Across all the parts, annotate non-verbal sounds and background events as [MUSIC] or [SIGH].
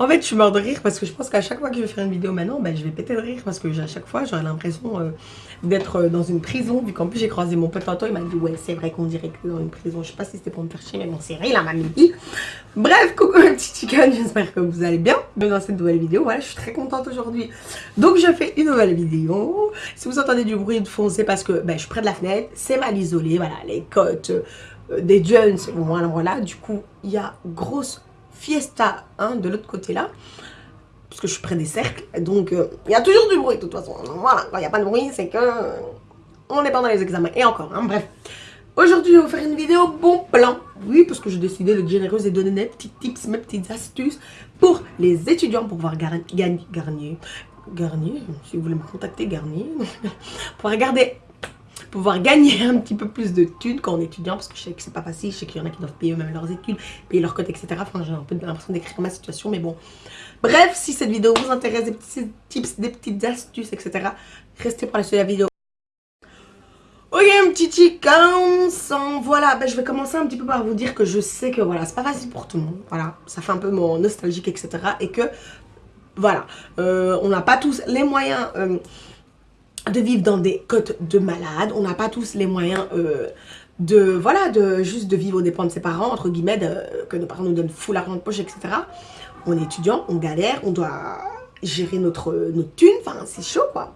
En fait, je suis mort de rire parce que je pense qu'à chaque fois que je vais faire une vidéo maintenant, ben, je vais péter de rire parce que à chaque fois, j'aurais l'impression euh, d'être euh, dans une prison. Vu qu'en plus, j'ai croisé mon pote tantôt, il m'a dit Ouais, c'est vrai qu'on dirait que dans une prison. Je sais pas si c'était pour me faire chier, mais bon, c'est vrai, la m'a dit. Bref, coucou mes petits chickens, j'espère que vous allez bien. Dans cette nouvelle vidéo, voilà, je suis très contente aujourd'hui. Donc, je fais une nouvelle vidéo. Si vous entendez du bruit de fond, c'est parce que ben, je suis près de la fenêtre, c'est mal isolé, voilà, les côtes. Euh, des Jones, voilà, voilà, du coup, il y a grosse fiesta hein, de l'autre côté là parce que je suis près des cercles donc euh, il y a toujours du bruit de toute façon. Voilà quand il n'y a pas de bruit c'est que euh, on est pendant les examens. Et encore hein, bref. Aujourd'hui je vais vous faire une vidéo bon plan. Oui parce que j'ai décidé de généreuse et donner mes petits tips mes petites astuces pour les étudiants pour pouvoir gagner garnier garnier si vous voulez me contacter garnier [LAUGHS] pour regarder pouvoir gagner un petit peu plus de thunes quand étudiant, parce que je sais que c'est pas facile, je sais qu'il y en a qui doivent payer eux-mêmes leurs études, payer leurs cotes, etc. Enfin, j'ai un peu l'impression d'écrire ma situation, mais bon. Bref, si cette vidéo vous intéresse, des petits tips, des petites astuces, etc., restez pour la suite de la vidéo. Ok, un petit chicken, voilà, ben, je vais commencer un petit peu par vous dire que je sais que voilà, c'est pas facile pour tout le monde, voilà, ça fait un peu mon nostalgique, etc. Et que, voilà, euh, on n'a pas tous les moyens... Euh, de vivre dans des côtes de malades. On n'a pas tous les moyens euh, de, voilà, de juste de vivre aux dépens de ses parents, entre guillemets, que nos parents nous donnent full argent de poche, etc. On est étudiant, on galère, on doit gérer notre, notre thune, enfin c'est chaud quoi.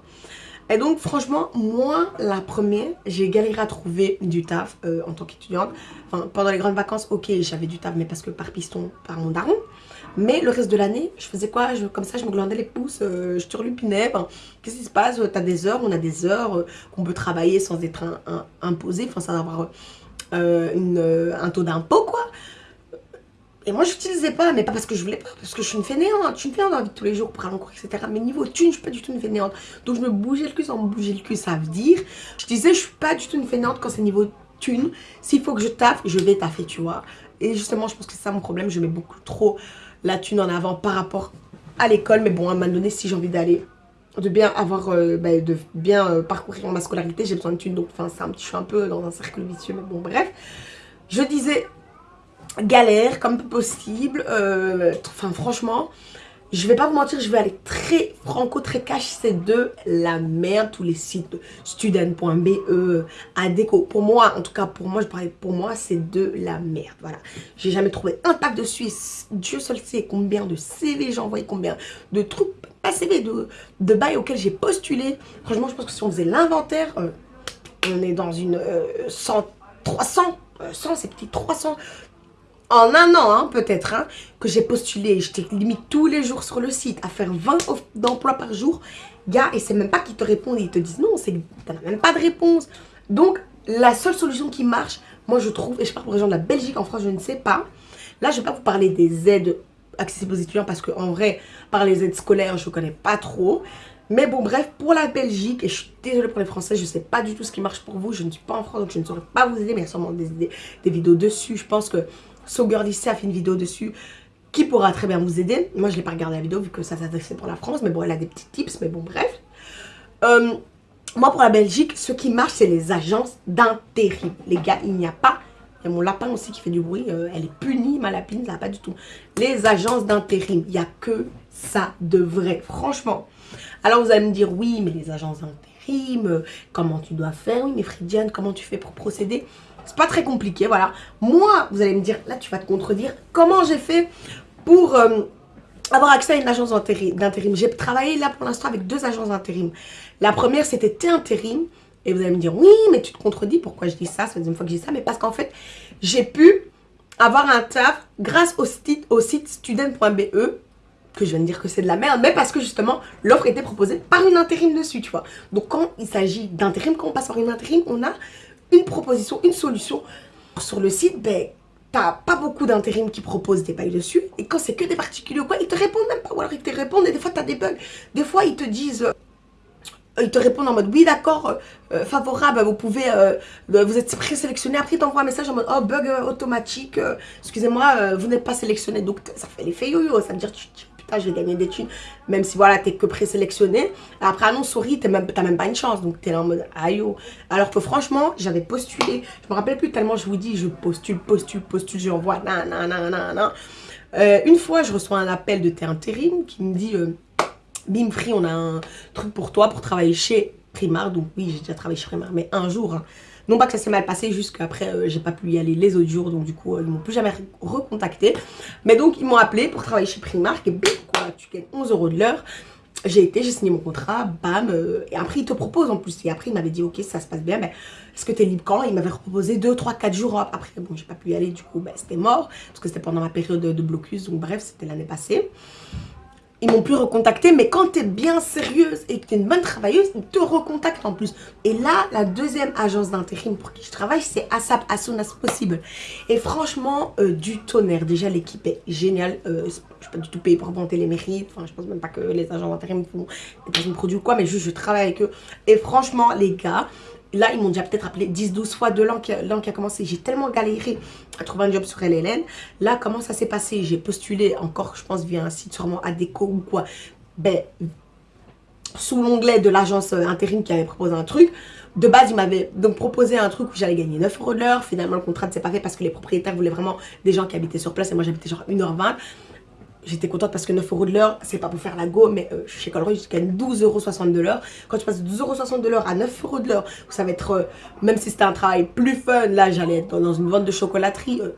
Et donc franchement, moi la première, j'ai galéré à trouver du taf euh, en tant qu'étudiante. Enfin pendant les grandes vacances, ok j'avais du taf mais parce que par piston, par mon daron. Mais le reste de l'année, je faisais quoi? Comme ça, je me glandais les pouces, euh, je turlupinais. Qu'est-ce qui se passe? T'as des heures, on a des heures euh, qu'on peut travailler sans être imposé, enfin sans avoir euh, un taux d'impôt, quoi. Et moi, je n'utilisais pas, mais pas parce que je voulais pas, parce que je suis une fainéante. Je suis une fainéante dans vie de tous les jours pour aller en cours, etc. Mais niveau thune, je suis pas du tout une fainéante. Donc, je me bougeais le cul sans me bouger le cul, ça veut dire. Je disais, je suis pas du tout une fainéante quand c'est niveau thune. S'il faut que je taffe, je vais taffer, tu vois. Et justement, je pense que c'est ça mon problème. Je mets beaucoup trop la thune en avant par rapport à l'école. Mais bon, à un moment donné, si j'ai envie d'aller, de bien avoir, euh, bah, de bien euh, parcourir ma scolarité, j'ai besoin de thune. Donc, c'est un petit, je suis un peu dans un cercle vicieux. Mais bon, bref. Je disais galère comme possible. Euh, enfin, franchement, je vais pas vous mentir, je vais aller très franco, très cash, c'est de la merde, tous les sites student.be, ADECO. Pour moi, en tout cas pour moi, je parlais pour moi, c'est de la merde, voilà. J'ai jamais trouvé un taf de Suisse, Dieu seul sait combien de CV j'ai envoyé, combien de trucs, pas CV, de, de bails auxquels j'ai postulé. Franchement, je pense que si on faisait l'inventaire, euh, on est dans une 100, 300, 100, c'est petit 300 en un an, hein, peut-être, hein, que j'ai postulé. J'étais limite tous les jours sur le site à faire 20 offres d'emploi par jour. Gars, et c'est même pas qu'ils te répondent, ils te disent non, c'est t'as même pas de réponse. Donc, la seule solution qui marche, moi je trouve, et je parle pour les gens de la Belgique, en France, je ne sais pas. Là, je vais pas vous parler des aides accessibles aux étudiants parce qu'en vrai, par les aides scolaires, je connais pas trop. Mais bon, bref, pour la Belgique, et je suis désolée pour les Français, je sais pas du tout ce qui marche pour vous. Je ne suis pas en France, donc je ne saurais pas vous aider, mais il y a sûrement des vidéos dessus. Je pense que So Girl ici a fait une vidéo dessus qui pourra très bien vous aider. Moi, je l'ai pas regardé la vidéo vu que ça s'adressait pour la France. Mais bon, elle a des petits tips. Mais bon, bref. Euh, moi, pour la Belgique, ce qui marche, c'est les agences d'intérim. Les gars, il n'y a pas... Il y a mon lapin aussi qui fait du bruit. Euh, elle est punie, ma lapine, ça va pas du tout. Les agences d'intérim, il n'y a que ça de vrai. Franchement. Alors, vous allez me dire, oui, mais les agences d'intérim, comment tu dois faire Oui, mais Fridiane, comment tu fais pour procéder? C'est pas très compliqué, voilà. Moi, vous allez me dire, là tu vas te contredire, comment j'ai fait pour euh, avoir accès à une agence d'intérim? J'ai travaillé là pour l'instant avec deux agences d'intérim. La première, c'était T-Intérim. Et vous allez me dire, oui, mais tu te contredis, pourquoi je dis ça? C'est la deuxième fois que je dis ça, mais parce qu'en fait, j'ai pu avoir un taf grâce au site, au site student.be que je viens de dire que c'est de la merde, mais parce que justement, l'offre était proposée par une intérim dessus, tu vois. Donc quand il s'agit d'intérim, quand on passe par une intérim, on a une proposition, une solution. Sur le site, ben, t'as pas beaucoup d'intérim qui proposent des bails dessus. Et quand c'est que des particuliers ou quoi, ils te répondent même pas. Ou alors ils te répondent et des fois t'as des bugs. Des fois ils te disent... Euh, ils te répondent en mode oui d'accord euh, euh, favorable vous pouvez vous êtes présélectionné après ils t'envoient un message en mode oh bug automatique excusez-moi vous n'êtes pas sélectionné donc ça fait l'effet yo-yo ça veut dire tu, je vais gagner des thunes. Même si voilà, t'es que présélectionné. Après, ah non, sorry, t'as même, pas une chance. Donc, t'es là en mode aïe. Alors que franchement, j'avais postulé. Je me rappelle plus tellement, je vous dis, je postule, postule, postule, j'envoie, nan, nan, nan, nan, nan. Euh, une fois, je reçois un appel de intérim qui me dit euh, Bim Free, on a un truc pour toi pour travailler chez Primar. Donc oui, j'ai déjà travaillé chez Primar, mais un jour. Hein. Non pas que ça s'est mal passé, juste qu'après, euh, j'ai pas pu y aller les autres jours. Donc du coup, ils m'ont plus jamais recontacté. Mais donc, ils m'ont appelé pour travailler chez Primark. Et bim, tu gagnes 11 euros de l'heure. J'ai été, j'ai signé mon contrat, bam. et après, ils te proposent en plus. Et après, il m'avait dit, ok, ça se passe bien, mais est-ce que tu es libre quand? Il m'avait proposé 2, 3, 4 jours après. Bon, j'ai pas pu y aller, du coup, ben, c'était mort. Parce que c'était pendant ma période de blocus. Donc, bref, c'était l'année passée. Ils m'ont plus recontacté, mais quand tu es bien sérieuse et que tu es une bonne travailleuse, ils te recontactent en plus. Et là, la deuxième agence d'intérim pour qui je travaille, c'est ASAP, as as possible. Et franchement, euh, du tonnerre. Déjà, l'équipe est géniale. Euh, je ne suis pas du tout payée pour augmenter les mérites. Enfin, je pense même pas que les agents d'intérim font des produits ou quoi, mais juste je travaille avec eux. Et franchement, les gars, Là, ils m'ont déjà peut-être appelé 10-12 fois de l'an qui, a commencé. J'ai tellement galéré à trouver un job sur LLN. Là, comment ça s'est passé? J'ai postulé encore, je pense, via un site sûrement Adeco ou quoi. Ben, sous l'onglet de l'agence euh, intérim qui avait proposé un truc. De base, ils m'avaient donc proposé un truc où j'allais gagner 9 euros de l'heure. Finalement, le contrat ne s'est pas fait parce que les propriétaires voulaient vraiment des gens qui habitaient sur place. Et moi, j'habitais genre 1h20. J'étais contente parce que 9 euros de l'heure, c'est pas pour faire la go, mais euh, chez Colroy, je gagne 12,60 euros de l'heure. Quand tu passes de 12,60 euros de l'heure à 9 euros de l'heure, ça va être, euh, même si c'était un travail plus fun, là j'allais être dans une vente de chocolaterie, euh,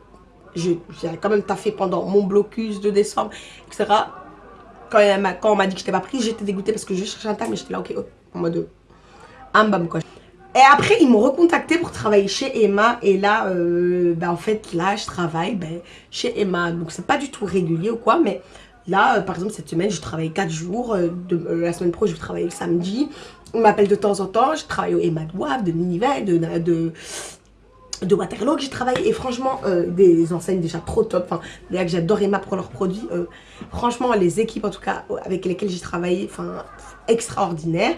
j'ai quand même taffé pendant mon blocus de décembre, etc. Quand, on m'a dit que je n'étais pas prise, j'étais dégoûtée parce que je cherchais un tas, mais j'étais là, ok, en mode, un bam quoi. Et après, ils m'ont recontacté pour travailler chez Emma. Et là, ben, en fait, là, je travaille ben, chez Emma. Donc, c'est pas du tout régulier ou quoi. Mais là, euh, par exemple, cette semaine, je travaille 4 jours. Euh, de, la semaine pro, je vais travailler le samedi. On m'appelle de temps en temps. Je travaille au Emma de Wavre, de Ninive, de, de, de Waterloo que j'ai travaillé. Et franchement, des enseignes déjà trop top. Enfin, que j'adore Emma pour leurs produits. franchement, les équipes, en tout cas, avec lesquelles j'ai travaillé, enfin, extraordinaire.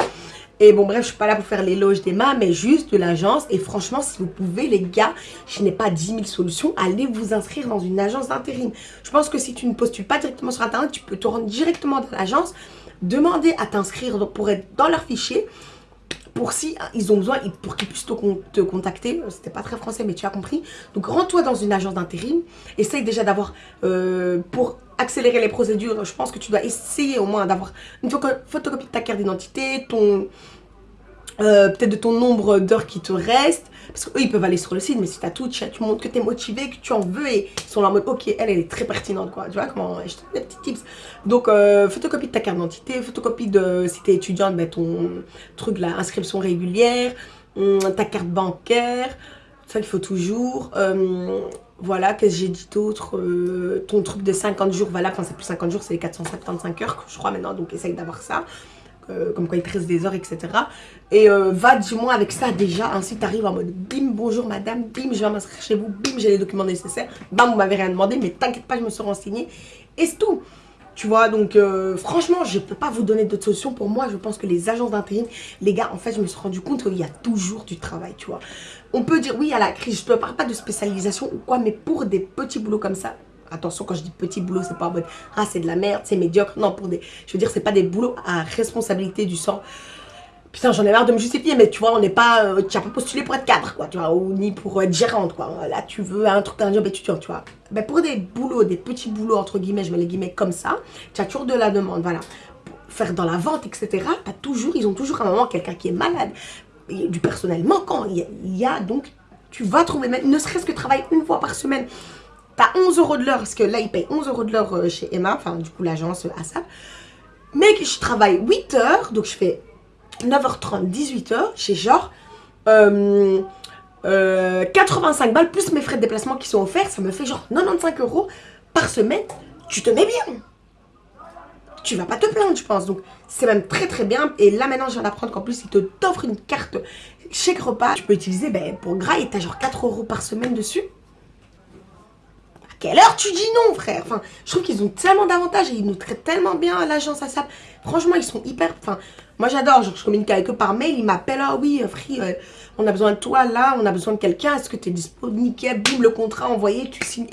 Et bon, bref, je suis pas là pour faire l'éloge d'Emma, mais juste de l'agence. Et franchement, si vous pouvez, les gars, je n'ai pas 10 000 solutions, allez vous inscrire dans une agence d'intérim. Je pense que si tu ne postules pas directement sur Internet, tu peux te rendre directement dans l'agence, demander à t'inscrire pour être dans leur fichier, pour si ils ont besoin, pour qu'ils puissent te, contacter. C'était pas très français, mais tu as compris. Donc, rends-toi dans une agence d'intérim. Essaye déjà d'avoir, euh, pour accélérer les procédures, je pense que tu dois essayer au moins d'avoir une photocopie de ta carte d'identité, ton euh, peut-être de ton nombre d'heures qui te reste. Parce qu'eux, ils peuvent aller sur le site, mais si tu as tout, tu, montres que tu es motivé, que tu en veux et ils sont là en mode, ok, elle, elle est très pertinente, quoi. Tu vois comment Je te donne des petits tips. Donc, euh, photocopie de ta carte d'identité, photocopie de, si tu es étudiante, ben, ton truc, là, inscription régulière, hum, ta carte bancaire, ça qu'il faut toujours. Euh, voilà, qu'est-ce que j'ai dit d'autre euh, Ton truc de 50 jours voilà, enfin c'est plus 50 jours, c'est les 475 heures, je crois maintenant, donc essaye d'avoir ça. Euh, comme quoi il te reste des heures, etc. Et euh, va du moins avec ça déjà, ainsi tu arrives en mode bim, bonjour madame, bim, je vais m'inscrire chez vous, bim, j'ai les documents nécessaires, bam, vous m'avez rien demandé, mais t'inquiète pas, je me suis renseignée. Et c'est tout. Tu vois, donc franchement, je ne peux pas vous donner d'autres solutions. Pour moi, je pense que les agences d'intérim, les gars, en fait, je me suis rendu compte qu'il y a toujours du travail, tu vois. On peut dire, oui, à la crise, je ne parle pas de spécialisation ou quoi, mais pour des petits boulots comme ça, attention, quand je dis petits boulots, c'est pas mode, ah, c'est de la merde, c'est médiocre. Non, pour des, je veux dire, c'est pas des boulots à responsabilité du sang. Putain, j'en ai marre de me justifier, mais tu vois, on n'est pas, euh, tu n'as pas postulé pour être cadre, quoi, tu vois, ni pour être gérante, quoi. Là, tu veux un truc d'un job étudiant, tu vois. Ben, pour des boulots, des petits boulots, entre guillemets, je mets les guillemets comme ça, tu as toujours de la demande, voilà. faire dans la vente, etc., as toujours, ils ont toujours un moment quelqu'un qui est malade, du personnel manquant. Il y, a, donc, tu vas trouver, même, ne serait-ce que travailler une fois par semaine. Tu as 11 euros de l'heure, parce que là, ils payent 11 euros de l'heure euh, chez Emma, enfin, du coup, l'agence euh, ASAP. Mais je travaille 8 heures, donc je fais 9h30, 18h, chez genre 85 euh, balles, plus mes frais de déplacement qui sont offerts, ça me fait genre 95 euros par semaine. Tu te mets bien tu vas pas te plaindre, je pense. Donc, c'est même très très bien. Et là, maintenant, je viens d'apprendre qu'en plus, ils te t'offrent une carte chèque repas. Tu peux utiliser ben, pour gras et t'as genre 4 euros par semaine dessus. Quelle heure tu dis non, frère? Enfin, je trouve qu'ils ont tellement d'avantages et ils nous traitent tellement bien à l'agence ASAP. Franchement, ils sont hyper... Enfin, moi, j'adore. je communique avec eux par mail. Ils m'appellent. Ah oui, euh, Free, euh, on a besoin de toi là. On a besoin de quelqu'un. Est-ce que tu es disponible Nickel. Bim, le contrat envoyé. Tu signes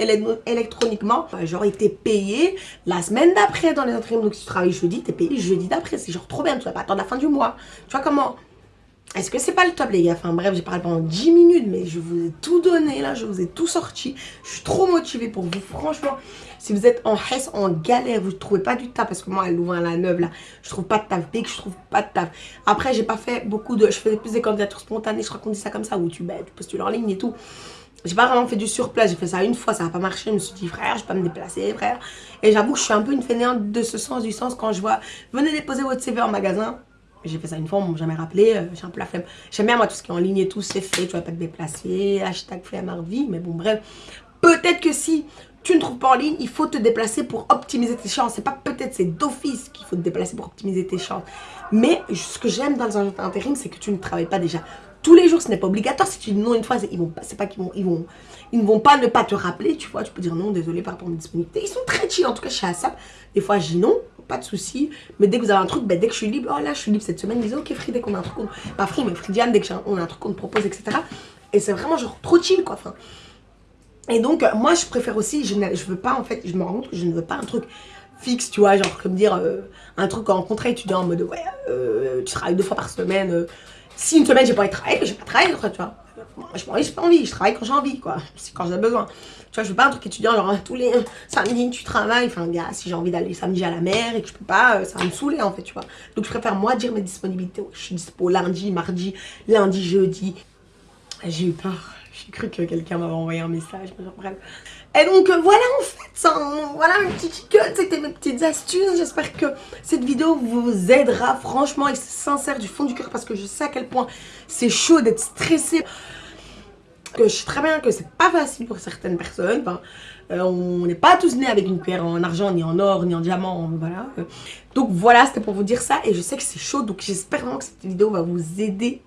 électroniquement. Euh, genre, été payé la semaine d'après dans les intérims. Donc, si tu travailles jeudi, tu es payé jeudi d'après. C'est genre trop bien. Tu vas pas attendre la fin du mois. Tu vois comment est-ce que c'est pas le top les gars? Enfin bref, j'ai parlé pendant 10 minutes, mais je vous ai tout donné là, je vous ai tout sorti. Je suis trop motivée pour vous, franchement. Si vous êtes en hesse, en galère, vous ne trouvez pas du taf, parce que moi, elle ouvre à la neuve là, je trouve pas de taf, dès que je trouve pas de taf. Après, j'ai pas fait beaucoup de, je faisais plus des candidatures spontanées, je crois qu'on dit ça comme ça, où tu, ben, tu postules en ligne et tout. J'ai pas vraiment fait du surplace, j'ai fait ça une fois, ça n'a pas marché. Je me suis dit, frère, je vais pas me déplacer, frère. Et j'avoue que je suis un peu une fainéante de ce sens, du sens quand je vois, venez déposer votre CV en magasin. J'ai fait ça une fois, on m'a jamais rappelé, euh, j'ai un peu la flemme. J'aime bien moi tout ce qui est en ligne et tout, c'est fait, tu vas pas te déplacer, hashtag vie mais bon bref. Peut-être que si tu ne trouves pas en ligne, il faut te déplacer pour optimiser tes chances. C'est pas peut-être, c'est d'office qu'il faut te déplacer pour optimiser tes chances. Mais ce que j'aime dans les agents intérim, c'est que tu ne travailles pas déjà tous les jours. Ce n'est pas obligatoire. Si tu dis non une fois, ils vont c'est pas qu'ils vont, ils vont, ils ne vont pas ne pas te rappeler. Tu vois, tu peux dire non, désolé par rapport à disponibilité. Ils sont très chill. En tout cas, chez ASAP, des fois, je dis non pas de souci. Mais dès que vous avez un truc, ben, dès que je suis libre, oh là, je suis libre cette semaine, disent, ok, Free, dès qu'on a un truc, pas Free, mais Fridiane, dès qu'on a un truc qu'on te propose, etc. Et c'est vraiment genre trop chill, quoi. Enfin, et donc, moi, je préfère aussi, je ne je veux pas, en fait, je me rends compte que je ne veux pas un truc fixe, tu vois, genre comme dire euh, un truc en contrat étudiant en mode, ouais, euh, tu travailles deux fois par semaine. Euh, si une semaine, j'ai pas envie de travailler, j'ai pas travaillé, tu vois. J'ai pas envie, j'ai pas envie, je travaille quand j'ai envie, quoi. C'est quand j'ai besoin. Tu vois, je veux pas un truc étudiant, genre tous les samedis tu travailles. Enfin, gars, si j'ai envie d'aller samedi à la mer et que je peux pas, ça va me saouler en fait, tu vois. Donc, je préfère moi dire mes disponibilités. je suis dispo lundi, mardi, lundi, jeudi. J'ai eu peur. J'ai cru que quelqu'un m'avait envoyé un message, bref. Et donc euh, voilà en fait, voilà mes petits c'était mes petites astuces. J'espère que cette vidéo vous aidera franchement et sincère du fond du cœur parce que je sais à quel point c'est chaud d'être stressé. Que je sais très bien que c'est pas facile pour certaines personnes. Euh, on n'est pas tous nés avec une cuillère en argent, ni en or, ni en diamant, voilà. Donc voilà, c'était pour vous dire ça et je sais que c'est chaud, donc j'espère vraiment que cette vidéo va vous aider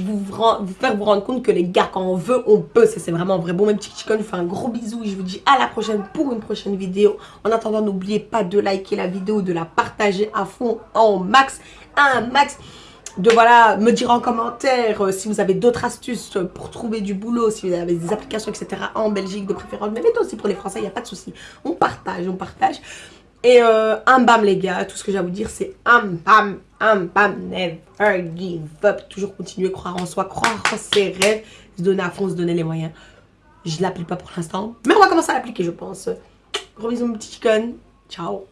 vous, faire vous rendre compte que les gars, quand on veut, on peut. C'est vraiment vrai. Bon, même petit chicken, je vous fais un gros bisou et je vous dis à la prochaine pour une prochaine vidéo. En attendant, n'oubliez pas de liker la vidéo, de la partager à fond, en max, un max de voilà, me dire en commentaire euh, si vous avez d'autres astuces pour trouver du boulot, si vous avez des applications, etc. en Belgique de préférence, mais aussi pour les Français, il n'y a pas de souci. On partage, on partage. Et euh, un bam les gars, tout ce que j'ai à vous dire c'est un bam, un bam, never give up. Toujours continuer croire en soi, croire en ses rêves, se donner à fond, se donner les moyens. Je ne l'applique pas pour l'instant, mais on va commencer à l'appliquer je pense. Gros bisous mon petit chicken, ciao